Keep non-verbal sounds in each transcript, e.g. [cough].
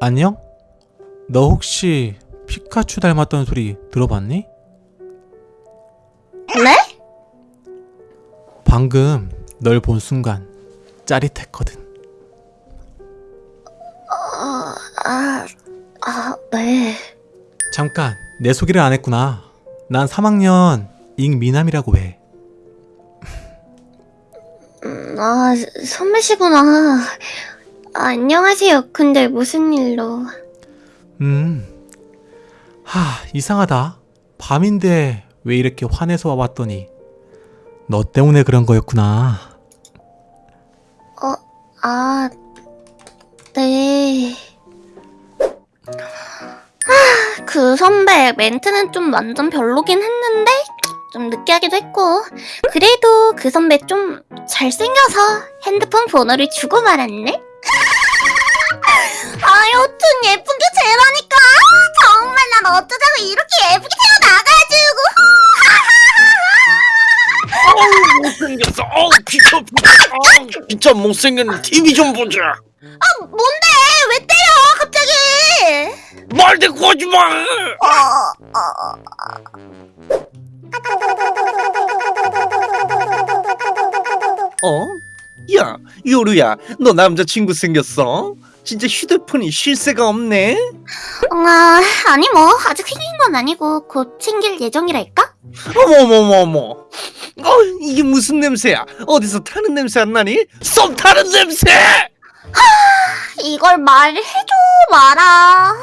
안녕? 너 혹시 피카츄 닮았던 소리 들어봤니? 네? 방금 널 본 순간 짜릿했거든. 아, 아, 네. 잠깐, 내 소개를 안 했구나. 난 3학년 잉미남이라고 해. 음, 아, 선배시구나. 아, 안녕하세요. 근데 무슨 일로? 음, 하, 이상하다. 밤인데 왜 이렇게 화내서 와봤더니 너 때문에 그런 거였구나. 어, 아, 네. 아, 그 선배 멘트는 좀 완전 별로긴 했는데 좀 느끼하기도 했고 그래도 그 선배 좀 잘생겨서 핸드폰 번호를 주고 말았네. 아, 여튼 예쁜 게 제라니까. 정말 난 어쩌자고 이렇게 예쁘게 태어나가지고. [laughs] 못생겼어. 어우 비켜 비켜. 어우, 진짜 못생겼네. TV 좀 보자. 아, 뭔데? 왜 때려? 갑자기? 말 대꾸 하지 마. 어, 어. 어? 야 요루야, 너 남자친구 생겼어? 진짜 휴대폰이 쉴 새가 없네. 아, 아니 뭐 아직 생긴 건 아니고 곧 생길 예정이랄까? 어머머머머. 어 이게 무슨 냄새야? 어디서 타는 냄새 안 나니? 썸 타는 냄새. 이걸 말해줘 마라.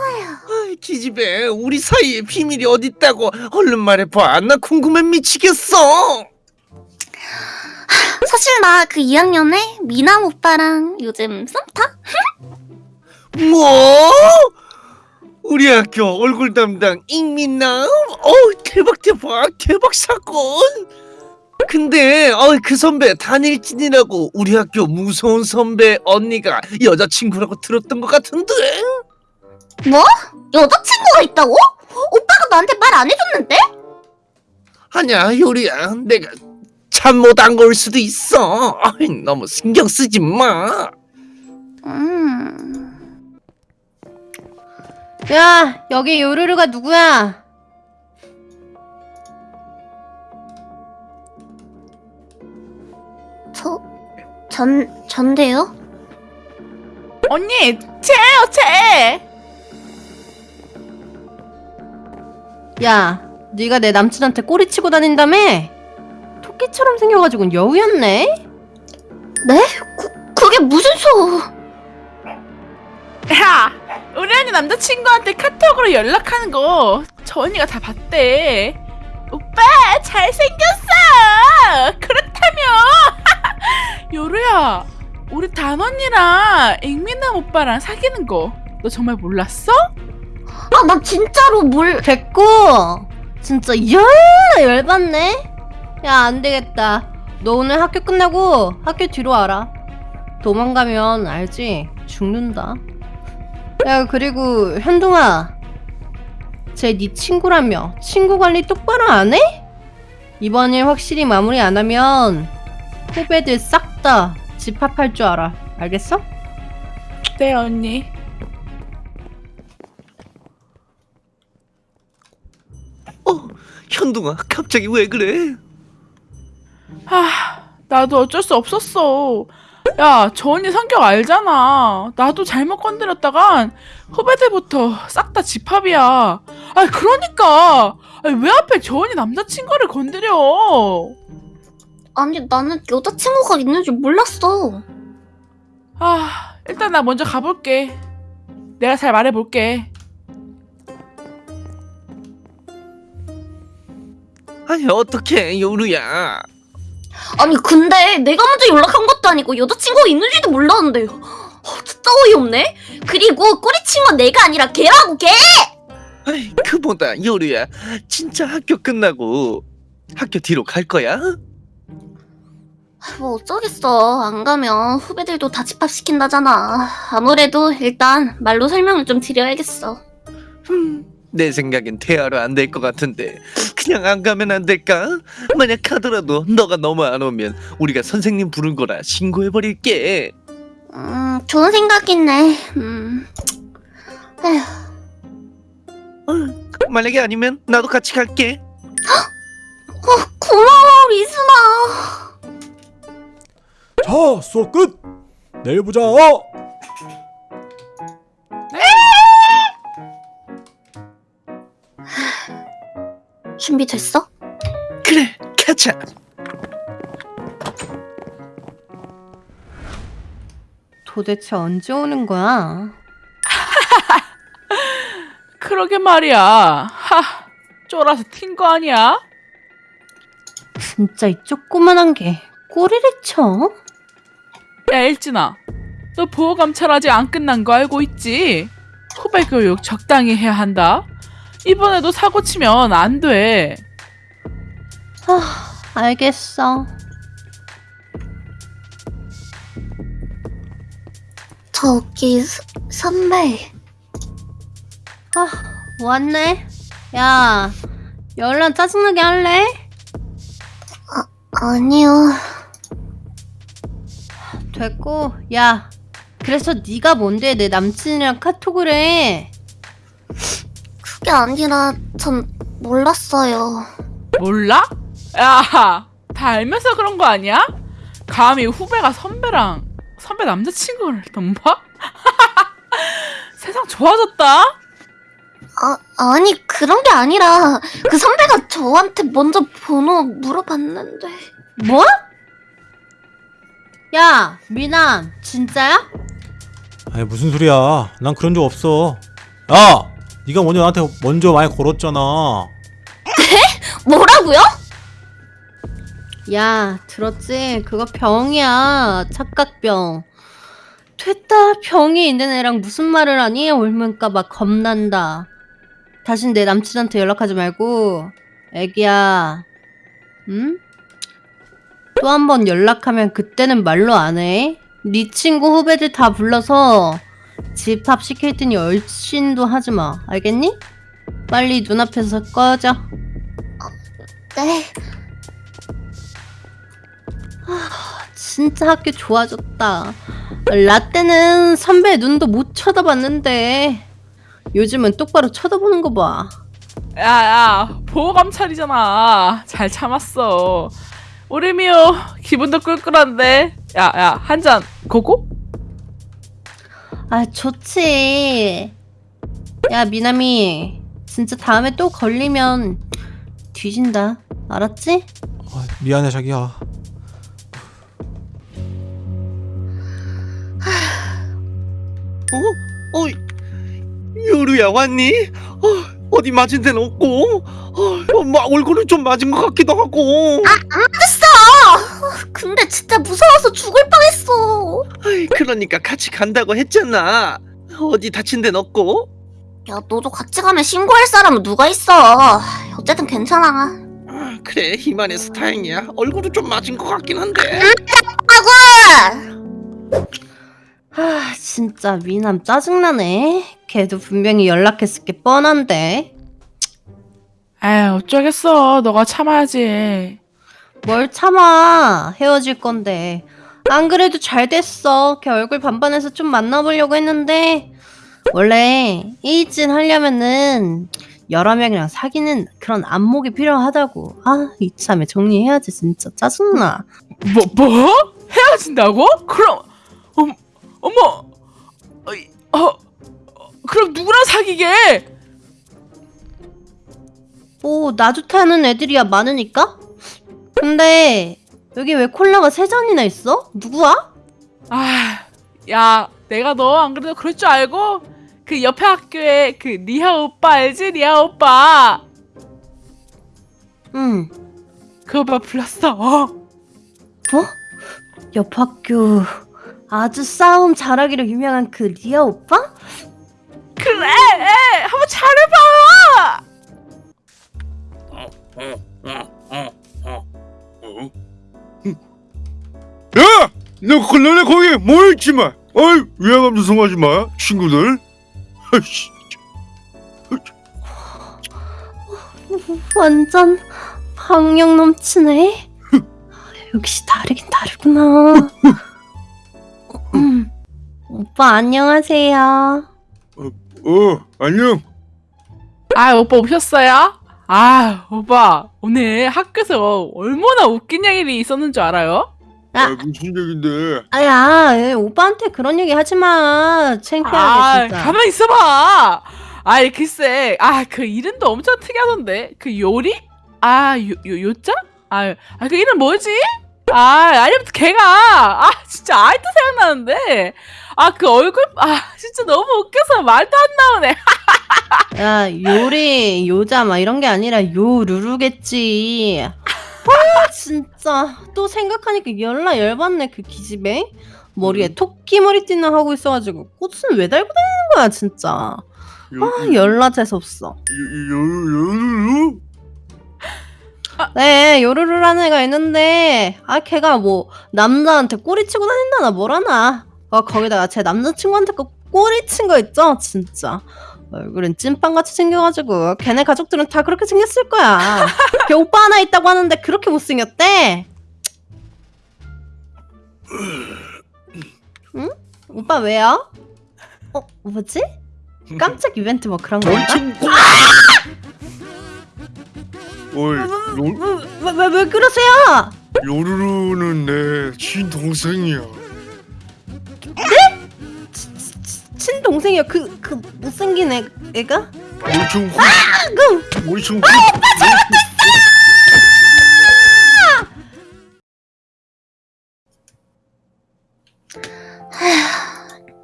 아이, 기집애, 우리 사이에 비밀이 어딨다고 얼른 말해봐. 나 궁금해 미치겠어. 사실 나 그 2학년에 미남 오빠랑 요즘 썸 타? 뭐? 우리 학교 얼굴 담당 익민남? 어 대박 대박 대박 사건. 근데 어, 그 선배 단일진이라고 우리 학교 무서운 선배 언니가 여자친구라고 들었던 것 같은데? 뭐? 여자친구가 있다고? 오빠가 나한테 말 안 해줬는데? 아니야 요리야 내가 잠못안걸 수도 있어. 어이, 너무 신경 쓰지 마. 음... 야, 여기 요루루가 누구야? 저... 전... 전데요? 언니, 쟤예요, 쟤. 야, 네가 내 남친한테 꼬리치고 다닌다며? 토끼처럼 생겨가지고 여우였네? 네? 그, 그게 무슨 소... 남자친구한테 카톡으로 연락하는 거 저 언니가 다 봤대. 오빠 잘생겼어. 그렇다며. [laughs] 요루야, 우리 단 언니랑 앵민남 오빠랑 사귀는 거 너 정말 몰랐어? 아, 나 진짜로 뭘... 됐고! 진짜 열 열받네? 야, 안 되겠다. 너 오늘 학교 끝나고 학교 뒤로 와라. 도망가면 알지? 죽는다. 야, 그리고 현동아. 쟤네 친구라며 친구 관리 똑바로 안 해? 이번 일 확실히 마무리 안 하면 후배들 싹 다 집합할 줄 알아. 알겠어? 네, 언니. 어 현동아 갑자기 왜 그래? 하, 나도 어쩔 수 없었어. 야, 저 언니 성격 알잖아. 나도 잘못 건드렸다간 후배들부터 싹 다 집합이야. 아, 그러니까. 아니, 왜 하필 저 언니 남자친구를 건드려? 아니, 나는 여자친구가 있는 줄 몰랐어. 아, 일단 나 먼저 가볼게. 내가 잘 말해볼게. 아니 어떻게 요루야? 아니 근데 내가 먼저 연락한 것도 아니고 여자친구가 있는지도 몰랐는데. 어, 진짜 어이없네. 그리고 꼬리친 건 내가 아니라 걔라고 걔! 아이 그보다 요루야. 진짜 학교 끝나고 학교 뒤로 갈 거야? 뭐 어쩌겠어. 안 가면 후배들도 다 집합시킨다잖아. 아무래도 일단 말로 설명을 좀 드려야겠어. 음, 내 생각엔 대화로 안 될 것 같은데 그냥 안 가면 안 될까? 만약 가더라도 너가 너무 안 오면 우리가 선생님 부른 거라 신고해 버릴게. 음 좋은 생각이네 음 에휴, 어, 만약에 아니면 나도 같이 갈게. 고마워 미순아. 자, 수업 끝. 내일 보자. 준비됐어? 그래, 가자. 도대체 언제 오는 거야? [laughs] 그러게 말이야. 하, 쫄아서 튄 거 아니야? 진짜 이 조그만한 게 꼬리를 쳐? 야, 일진아. 너 보호 감찰 아직 안 끝난 거 알고 있지? 후배 교육 적당히 해야 한다. 이번에도 사고 치면 안 돼. 아, 알겠어. 저기 스- 선배. 아, 왔네. 야, 열난 짜증나게 할래? 아니요. 됐고, 야, 그래서 네가 뭔데 내 남친이랑 카톡을 해? 그게 아니라 전 몰랐어요. 몰라? 야, 다 알면서 그런 거 아니야? 감히 후배가 선배랑 선배 남자친구를 덤봐? [laughs] 세상 좋아졌다? 아, 아니 그런 게 아니라 그 선배가 저한테 먼저 번호 물어봤는데 뭐? 야, 미남, 진짜야? 아니 무슨 소리야? 난 그런 적 없어. 야, 네가 먼저 나한테 먼저 많이 걸었잖아. 뭐라고요? 야, 들었지? 그거 병이야. 착각병. 됐다, 병이 있는 애랑 무슨 말을 하니? 옮을까봐 겁난다. 다신 내 남친한테 연락하지 말고, 애기야. 응? 또 한 번 연락하면 그때는 말로 안 해. 네 친구 후배들 다 불러서 집합 시킬 테니 얼씬도 하지 마. 알겠니? 빨리 눈앞에서 꺼져. 네. 진짜 학교 좋아졌다. 라떼는 선배 눈도 못 쳐다봤는데 요즘은 똑바로 쳐다보는 거 봐. 야, 야, 보호 감찰이잖아. 잘 참았어. 우리 미호 기분도 꿀꿀한데. 야, 야, 한 잔 고고? 아 좋지. 야 미남이 진짜 다음에 또 걸리면 뒤진다. 알았지? 아, 미안해 자기야. 어? 어? 요루야 왔니? 어, 어디 맞은 데는 없고 어, 어, 막 얼굴을 좀 맞은 것 같기도 하고 근데 진짜 무서워서 죽을 뻔했어. 아이, 그러니까 같이 간다고 했잖아 어디 다친 데는 없고 야 너도 같이 가면 신고할 사람은 누가 있어? 어쨌든 괜찮아. 아, 그래 이만해서 다행이야 얼굴은 좀 맞은 것 같긴 한데 아구! 아 진짜 미남 짜증나네. 걔도 분명히 연락했을 게 뻔한데. 에이, 어쩌겠어. 너가 참아야지. 뭘 참아 헤어질 건데. 안 그래도 잘 됐어. 걔 얼굴 반반해서 좀 만나보려고 했는데. 원래 이진 하려면은 여러 명이랑 사귀는 그런 안목이 필요하다고. 아 이참에 정리해야지 진짜. 짜증나. 뭐, 뭐? 헤어진다고? 그럼, 어, 어머, 어이, 어, 어, 그럼 누구랑 사귀게? 뭐 나 좋다는 애들이야 많으니까 근데 여기 왜 콜라가 세 잔이나 있어? 누구야? 아, 야, 내가 너 안 그래도 그럴 줄 알고 그 옆에 학교에 그 리아 오빠 알지? 리아 오빠. 응 그 오빠 불렀어. 뭐? 옆 학교 아주 싸움 잘하기로 유명한 그 리아 오빠? 그래, 한번 잘해봐. 야! 너 콜라네 거기 뭐 있지 마. 어이 위화감 조성하지 마 친구들. 아이씨. 완전 박력 넘치네. 역시 다르긴 다르구나. 음, 오빠 안녕하세요. 어 안녕. 아 오빠 오셨어요? 아 오빠 오늘 학교에서 얼마나 웃긴 일이 있었는 줄 알아요? 아 무슨 얘긴데? 아야 에, 오빠한테 그런 얘기 하지 마 창피하게 아 진짜 가만 있어봐. 아이 글쎄 아 그 이름도 엄청 특이하던데 그 요리? 아 요 요 요자? 아그 이름 뭐지? 아 아니부터 걔가 아 진짜 아이도 생각나는데 아 그 얼굴 아 진짜 너무 웃겨서 말도 안 나오네. [laughs] 야 요리 요자 막 이런 게 아니라 요 루루겠지. 아 진짜. 또 생각하니까 열나 열받네 그 기집애? 머리에 토끼 머리띠나 하고 있어가지고 꽃은 왜 달고 다니는 거야 진짜. 아 열나 재수없어. 요 요 요 네 요루루라는 애가 있는데 아 걔가 뭐 남자한테 꼬리치고 다닌다나 뭐라나. 아 거기다가 제 남자친구한테 그 꼬리친 거 있죠 진짜 얼굴은 찐빵같이 생겨가지고 걔네 가족들은 다 그렇게 생겼을 거야 [laughs] 걔 오빠 하나 있다고 하는데 그렇게 못생겼대 응? 오빠 왜요? 어 뭐지? 깜짝 이벤트 뭐 그런 건가? 어이 요 왜, 왜, 왜 그러세요? 요루루는 내 친동생이야. 동생이요 그, 그 못생긴 애, 애가? 엄청 고. 엄청 고.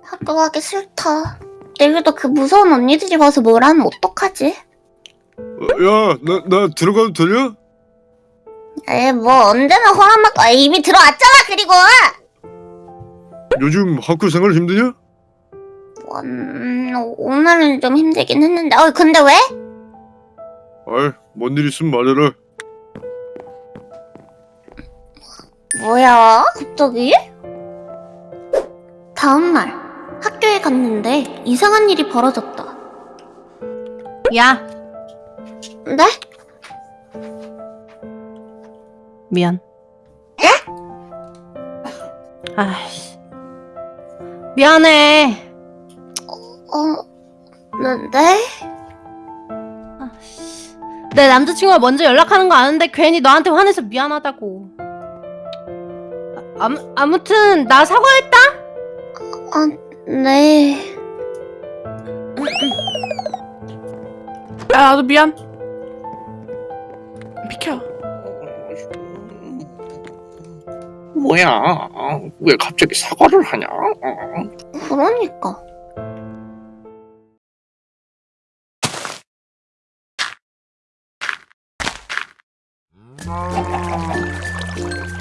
학교 가기 싫다. 내일도 그 무서운 언니들이 와서 뭘 하면 어떡하지? 야 나 나 들어가도 되냐? 에, 뭐 언제나 허락받고 아, 이미 들어왔잖아. 그리고 요즘 학교 생활 힘드냐? 음, 오늘은 좀 힘들긴 했는데. 어, 근데 왜? 아이 뭔 일 있으면 말해라. 뭐야? 갑자기? 다음 날 학교에 갔는데 이상한 일이 벌어졌다. 야 네? 미안. 아이씨. 미안해. 어, 네? 네? 아이씨. 내 남자친구가 먼저 연락하는 거 아는데 괜히 너한테 화내서 미안하다고. 아, 아무, 아무튼 나 사과했다. 아, 네. 야 나도 미안. 비켜. 뭐야? 왜 갑자기 사과를 하냐? 그러니까. Oh.